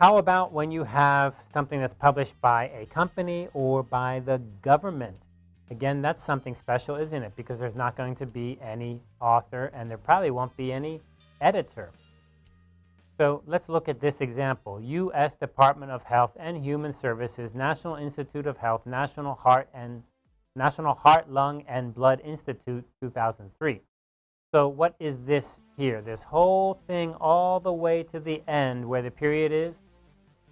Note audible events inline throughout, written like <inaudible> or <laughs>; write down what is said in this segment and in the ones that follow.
How about when you have something that's published by a company or by the government? Again, that's something special, isn't it? Because there's not going to be any author and there probably won't be any editor. So let's look at this example. U.S. Department of Health and Human Services, National Institute of Health, National Heart and National Heart, Lung, and Blood Institute, 2003. So what is this here? This whole thing all the way to the end where the period is,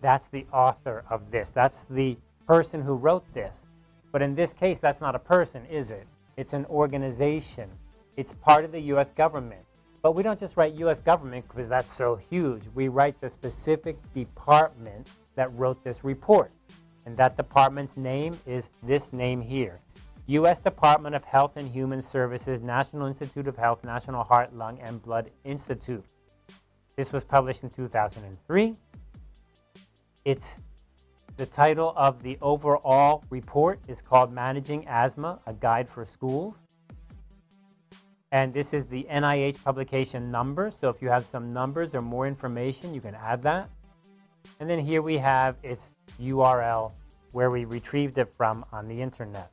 that's the author of this. That's the person who wrote this. But in this case, that's not a person, is it? It's an organization. It's part of the U.S. government. But we don't just write U.S. government because that's so huge. We write the specific department that wrote this report. And that department's name is this name here. U.S. Department of Health and Human Services, National Institute of Health, National Heart, Lung, and Blood Institute. This was published in 2003. It's the title of the overall report is called Managing Asthma, A Guide for Schools. And this is the NIH publication number. So if you have some numbers or more information, you can add that. And then here we have its URL where we retrieved it from on the internet.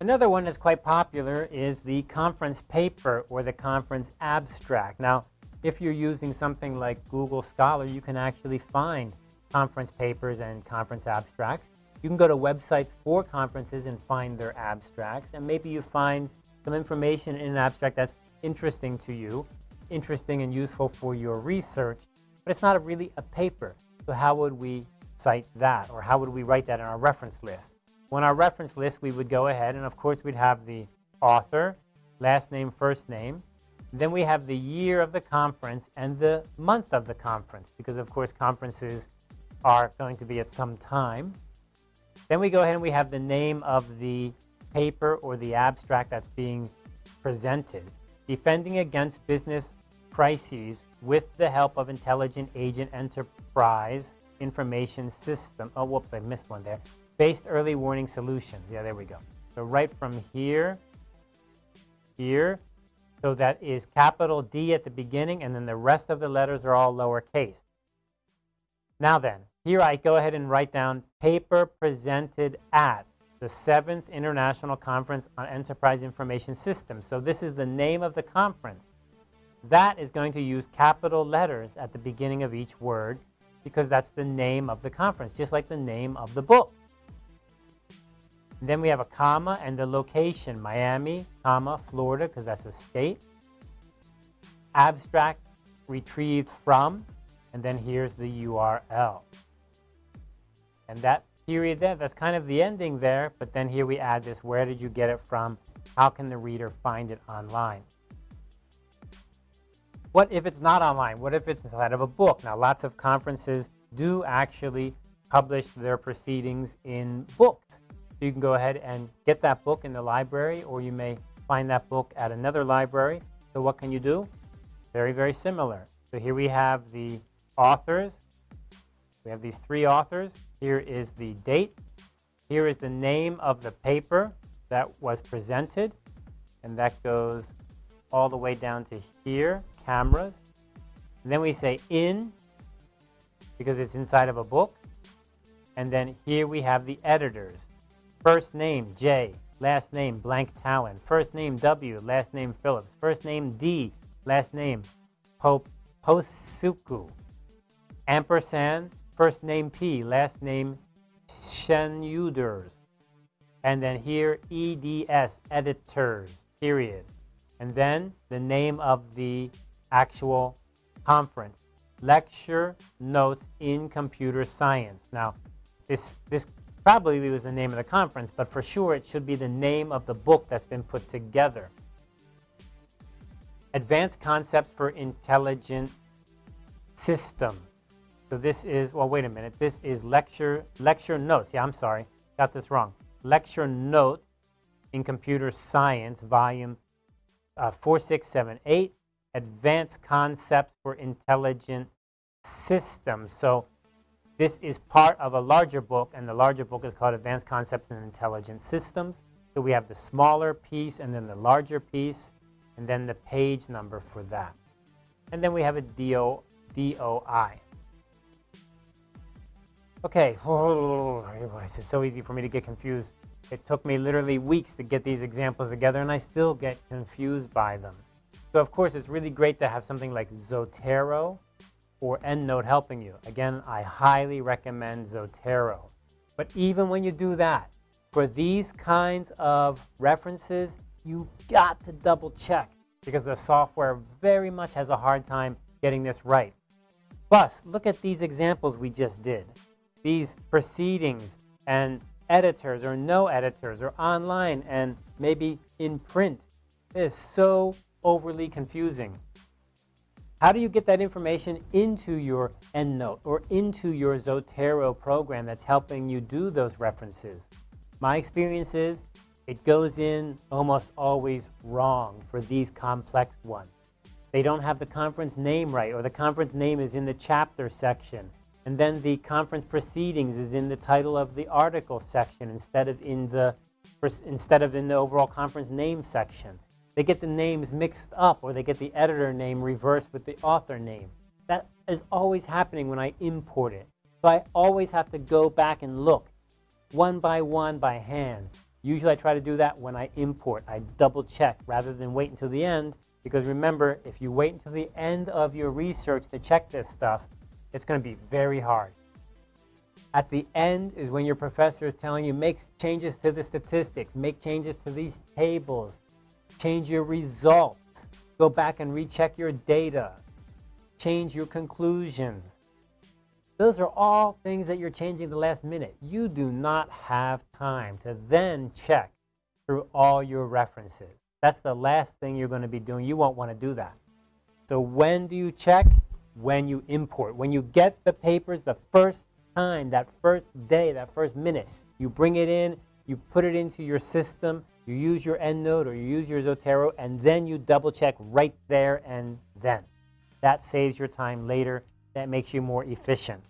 Another one that's quite popular is the conference paper or the conference abstract. Now, if you're using something like Google Scholar, you can actually find conference papers and conference abstracts. You can go to websites for conferences and find their abstracts, and maybe you find some information in an abstract that's interesting to you, interesting and useful for your research, but it's not really a paper. So how would we cite that, or how would we write that in our reference list? Well, in our reference list, we would go ahead, and of course, we'd have the author, last name, first name. Then we have the year of the conference and the month of the conference, because of course, conferences are going to be at some time. Then we go ahead and we have the name of the paper or the abstract that's being presented. Defending against business crises with the help of intelligent agent enterprise information system. Oh, whoops, I missed one there. Based early warning solutions. Yeah, there we go. So right from here, here, so that is capital D at the beginning, and then the rest of the letters are all lowercase. Now then, here I go ahead and write down paper presented at the 7th International Conference on Enterprise Information Systems. So this is the name of the conference. That is going to use capital letters at the beginning of each word because that's the name of the conference, just like the name of the book. Then we have a comma and the location, Miami, comma, Florida, because that's a state. Abstract retrieved from, and then here's the URL. And that period there, that's kind of the ending there, but then here we add this, where did you get it from? How can the reader find it online? What if it's not online? What if it's inside of a book? Now, lots of conferences do actually publish their proceedings in books. So you can go ahead and get that book in the library, or you may find that book at another library. So what can you do? Very, very similar. So here we have the authors. We have these three authors. Here is the date. Here is the name of the paper that was presented. And that goes all the way down to here, cameras. And then we say in, because it's inside of a book. And then here we have the editors. First name, J. Last name, blank Talon. First name, W. Last name, Philips. First name, D. Last name, Pope Posuku. Ampersand, First name P, last name Scheunders. And then here EDS, editors, period. And then the name of the actual conference, Lecture Notes in Computer Science. Now, this, this probably was the name of the conference, but for sure it should be the name of the book that's been put together. Advanced Concepts for Intelligent System. So this is, well, wait a minute. This is lecture, lecture notes. Yeah, I'm sorry. Got this wrong. Lecture notes in computer science, volume uh, 4678, Advanced Concepts for Intelligent Systems. So this is part of a larger book, and the larger book is called Advanced Concepts in Intelligent Systems. So we have the smaller piece and then the larger piece, and then the page number for that. and then we have a DO, DOI. Okay, oh, <laughs> it's so easy for me to get confused. It took me literally weeks to get these examples together, and I still get confused by them. So of course, it's really great to have something like Zotero or EndNote helping you. Again, I highly recommend Zotero. But even when you do that, for these kinds of references, you got to double check because the software very much has a hard time getting this right. Plus, look at these examples we just did. These proceedings and editors or no editors or online and maybe in print. It is so overly confusing. How do you get that information into your EndNote or into your Zotero program that's helping you do those references? My experience is it goes in almost always wrong for these complex ones. They don't have the conference name right or the conference name is in the chapter section and then the conference proceedings is in the title of the article section instead of in the instead of in the overall conference name section. They get the names mixed up or they get the editor name reversed with the author name. That is always happening when I import it. So I always have to go back and look one by one by hand. Usually I try to do that when I import. I double check rather than wait until the end because remember, if you wait until the end of your research to check this stuff, it's going to be very hard. At the end is when your professor is telling you make changes to the statistics, make changes to these tables, change your results, go back and recheck your data, change your conclusions. Those are all things that you're changing the last minute. You do not have time to then check through all your references. That's the last thing you're going to be doing. You won't want to do that. So when do you check? When you import. When you get the papers the first time, that first day, that first minute, you bring it in, you put it into your system, you use your EndNote or you use your Zotero, and then you double check right there and then. That saves your time later. That makes you more efficient.